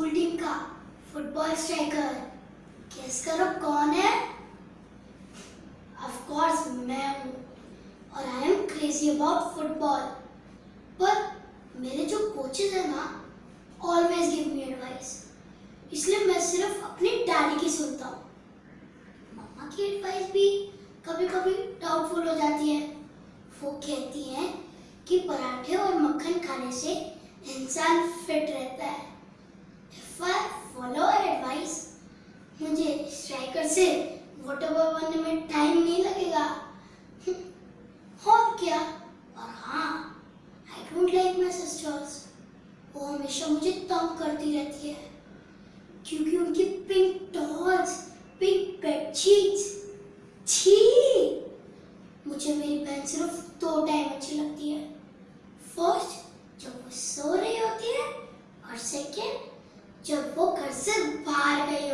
School team का football striker guess करो कौन है? ऑफ़ कोर्स मैं हूँ। और I am crazy about football पर मेरे जो कोचेज हैं ना ऑलवेज गिव मी एडवाइस इसलिए मैं सिर्फ़ अपनी डैडी की सुनता हूँ। मम्मा की एडवाइस भी कभी कभी डाउटफुल हो जाती है। वो कहती हैं कि पराठे और मक्खन खाने से इंसान फिट रहता है। फॉलो एडवाइस मुझे स्ट्राइकर से वॉटर बनने में टाइम नहीं लगेगा। और क्या? और हाँ I don't like my sisters वो हमेशा मुझे तंग करती रहती है। जब वो घर से बाहर गई